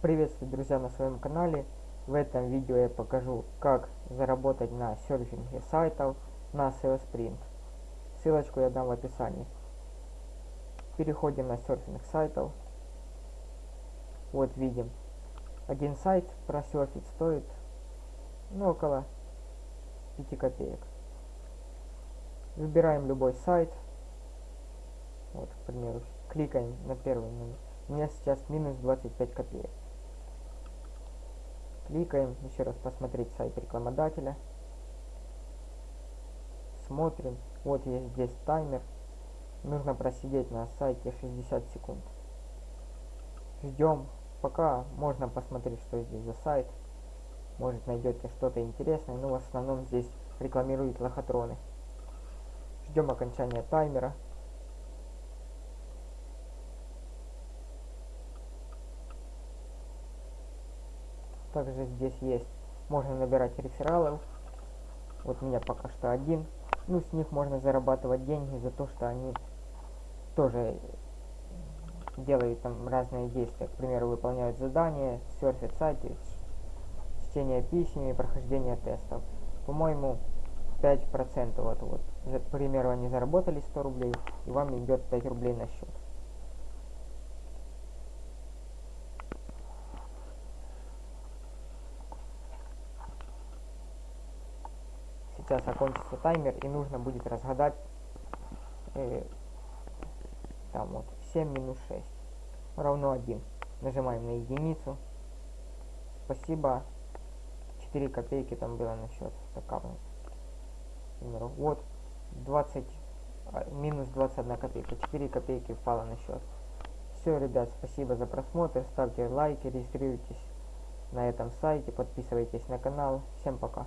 Приветствую, друзья, на своем канале. В этом видео я покажу, как заработать на серфинге сайтов на SEO Sprint. Ссылочку я дам в описании. Переходим на серфинг сайтов. Вот видим. Один сайт просерфить стоит ну, около 5 копеек. Выбираем любой сайт. Вот, к примеру, кликаем на первый номер. У меня сейчас минус 25 копеек. Кликаем, еще раз посмотреть сайт рекламодателя. Смотрим. Вот есть здесь таймер. Нужно просидеть на сайте 60 секунд. Ждем, пока можно посмотреть, что здесь за сайт. Может найдете что-то интересное, но в основном здесь рекламируют лохотроны. Ждем окончания таймера. Также здесь есть, можно набирать рефералов. Вот у меня пока что один. Ну, с них можно зарабатывать деньги за то, что они тоже делают там разные действия. К примеру, выполняют задания, серфят сайты, чтение писем и прохождение тестов. По-моему, 5% вот, вот. К примеру, они заработали 100 рублей, и вам идет 5 рублей на счет. Сейчас окончится таймер и нужно будет разгадать э, там вот 7 минус 6 равно 1 нажимаем на единицу. Спасибо. 4 копейки там было на счет вот 20 а, минус 21 копейка. 4 копейки впало на счет. Все ребят спасибо за просмотр. Ставьте лайки регистрируйтесь на этом сайте подписывайтесь на канал. Всем пока